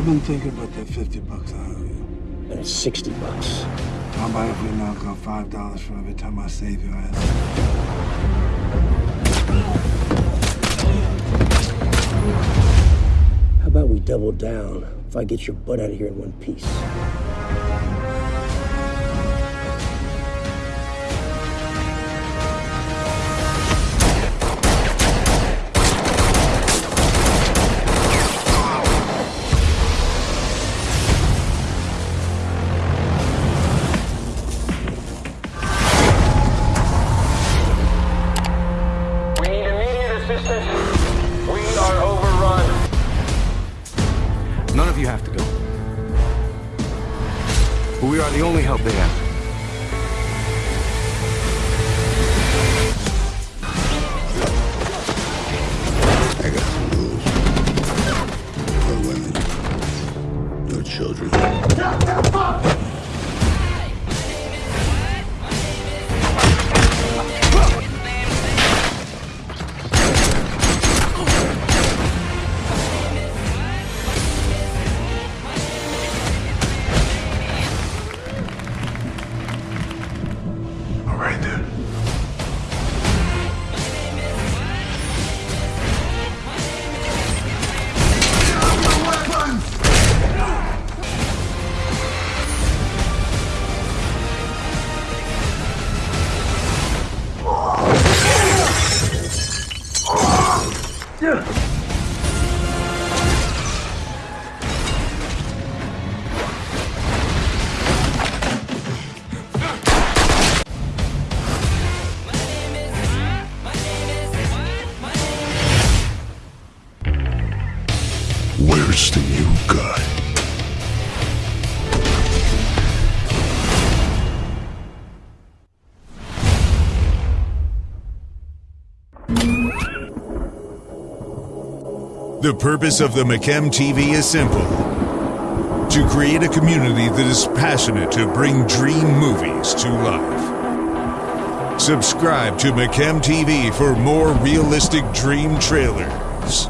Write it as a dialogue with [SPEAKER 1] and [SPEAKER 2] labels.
[SPEAKER 1] I've been thinking about that 50 bucks I owe you.
[SPEAKER 2] And it's 60 bucks.
[SPEAKER 1] How about if we knock off $5 for every time I save your ass?
[SPEAKER 2] How about we double down if I get your butt out of here in one piece?
[SPEAKER 3] None of you have to go. But we are the only help they have.
[SPEAKER 4] I got some rules. Yeah.
[SPEAKER 5] The purpose of the McChem TV is simple to create a community that is passionate to bring dream movies to life. Subscribe to McChem TV for more realistic dream trailers